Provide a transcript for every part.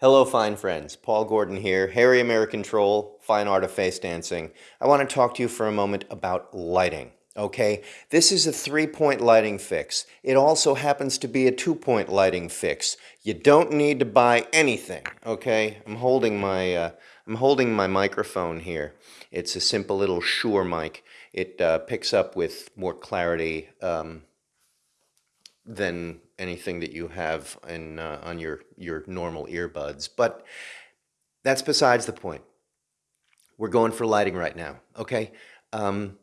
Hello, fine friends. Paul Gordon here, Hairy American Troll, Fine Art of Face Dancing. I want to talk to you for a moment about lighting. Okay, this is a three-point lighting fix. It also happens to be a two-point lighting fix. You don't need to buy anything. Okay, I'm holding my uh, I'm holding my microphone here. It's a simple little Shure mic. It uh, picks up with more clarity um, than anything that you have in, uh, on your, your normal earbuds. But that's besides the point. We're going for lighting right now, okay? Um,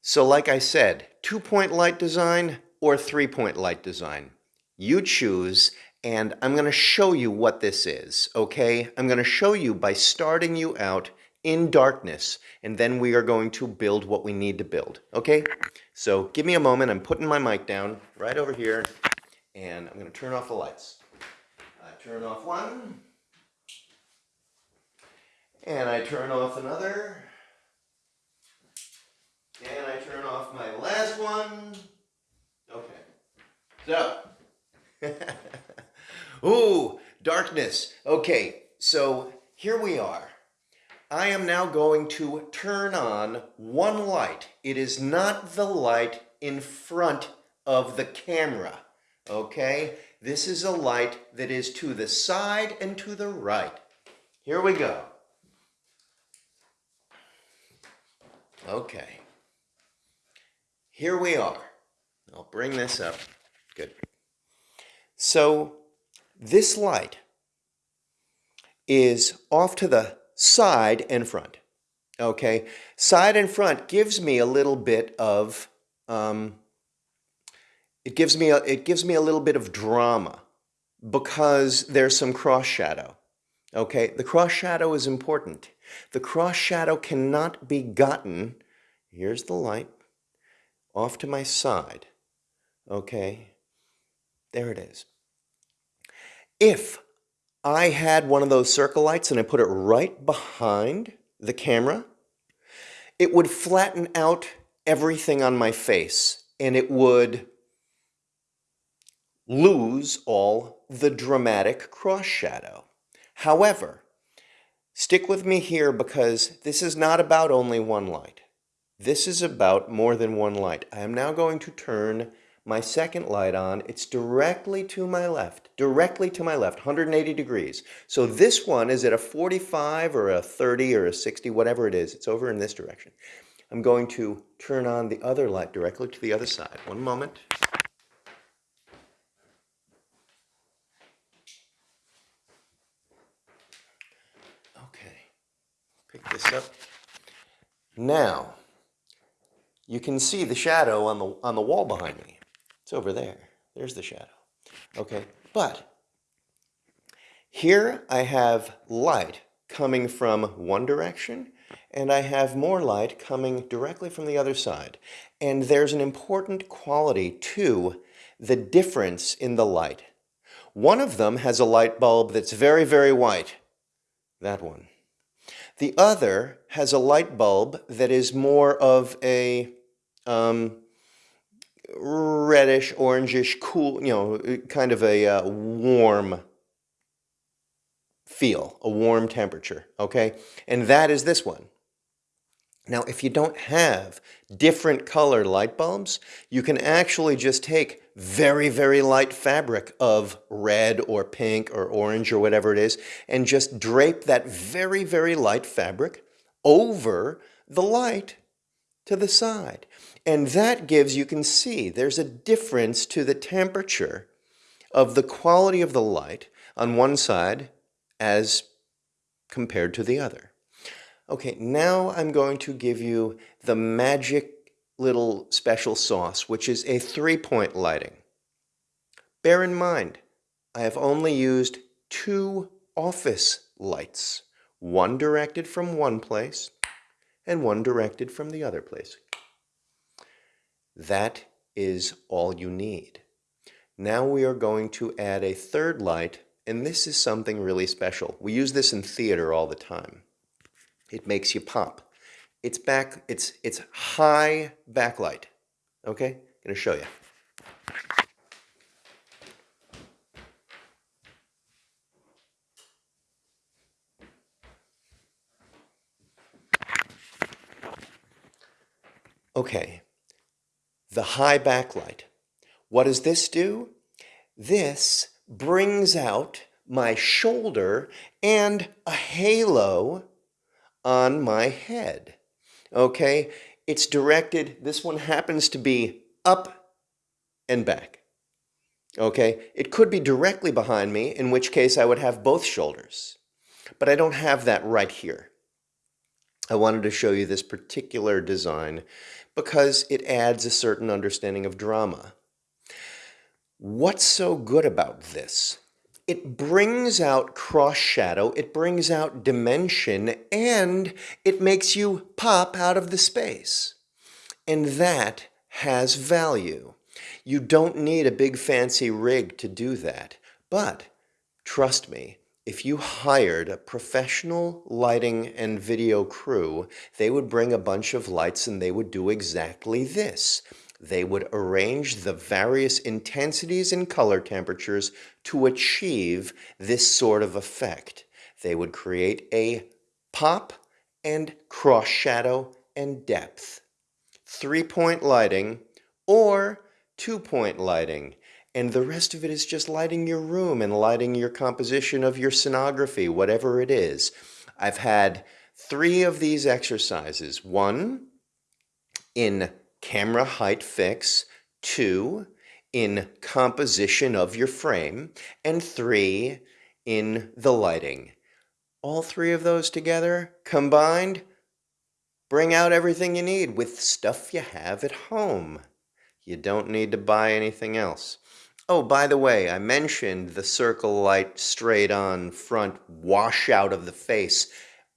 so like I said, two-point light design or three-point light design. You choose, and I'm going to show you what this is, okay? I'm going to show you by starting you out in darkness, and then we are going to build what we need to build, okay? So give me a moment. I'm putting my mic down right over here and I'm going to turn off the lights. I turn off one, and I turn off another, and I turn off my last one. Okay, so, ooh, darkness. Okay, so here we are. I am now going to turn on one light. It is not the light in front of the camera. Okay, this is a light that is to the side and to the right. Here we go. Okay, here we are. I'll bring this up. Good. So this light is off to the side and front. Okay, side and front gives me a little bit of um, it gives me a, it gives me a little bit of drama because there's some cross shadow. Okay, the cross shadow is important. The cross shadow cannot be gotten. Here's the light off to my side. Okay, there it is. If I had one of those circle lights and I put it right behind the camera, it would flatten out everything on my face and it would lose all the dramatic cross shadow. However, stick with me here because this is not about only one light. This is about more than one light. I am now going to turn my second light on. It's directly to my left, directly to my left, 180 degrees. So this one is at a 45 or a 30 or a 60, whatever it is. It's over in this direction. I'm going to turn on the other light directly to the other side. One moment. Okay, pick this up. Now, you can see the shadow on the, on the wall behind me. It's over there. There's the shadow. Okay, but here I have light coming from one direction and I have more light coming directly from the other side. And there's an important quality to the difference in the light. One of them has a light bulb that's very, very white. That one. The other has a light bulb that is more of a um, reddish, orangish, cool, you know, kind of a uh, warm feel, a warm temperature, okay? And that is this one. Now, if you don't have different color light bulbs, you can actually just take very, very light fabric of red or pink or orange or whatever it is, and just drape that very, very light fabric over the light to the side. And that gives, you can see, there's a difference to the temperature of the quality of the light on one side as compared to the other. Okay, now I'm going to give you the magic little special sauce, which is a three-point lighting. Bear in mind, I have only used two office lights, one directed from one place and one directed from the other place. That is all you need. Now we are going to add a third light, and this is something really special. We use this in theater all the time. It makes you pop. It's back, it's, it's high backlight. Okay, I'm gonna show you. Okay, the high backlight. What does this do? This brings out my shoulder and a halo on my head. Okay, it's directed, this one happens to be up and back. Okay, it could be directly behind me, in which case I would have both shoulders. But I don't have that right here. I wanted to show you this particular design because it adds a certain understanding of drama. What's so good about this? It brings out cross shadow, it brings out dimension, and it makes you pop out of the space. And that has value. You don't need a big fancy rig to do that. But trust me, if you hired a professional lighting and video crew, they would bring a bunch of lights and they would do exactly this. They would arrange the various intensities and color temperatures to achieve this sort of effect. They would create a pop and cross shadow and depth. Three-point lighting or two-point lighting and the rest of it is just lighting your room and lighting your composition of your scenography, whatever it is. I've had three of these exercises. One in camera height fix, two in composition of your frame, and three in the lighting. All three of those together, combined, bring out everything you need with stuff you have at home. You don't need to buy anything else. Oh, by the way, I mentioned the circle light straight on front wash out of the face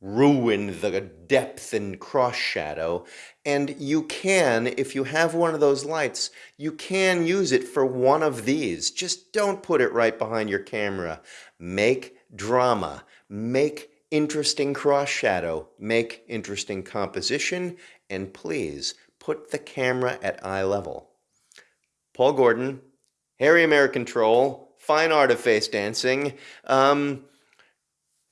ruin the depth and cross shadow. And you can, if you have one of those lights, you can use it for one of these. Just don't put it right behind your camera. Make drama. Make interesting cross shadow. Make interesting composition. And please, put the camera at eye level. Paul Gordon, Harry American Troll, Fine Art of Face Dancing, um,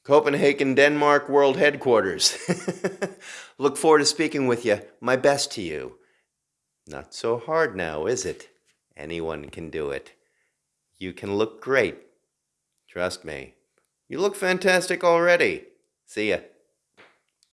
Copenhagen, Denmark World Headquarters. Look forward to speaking with you. My best to you. Not so hard now, is it? Anyone can do it. You can look great. Trust me. You look fantastic already. See ya.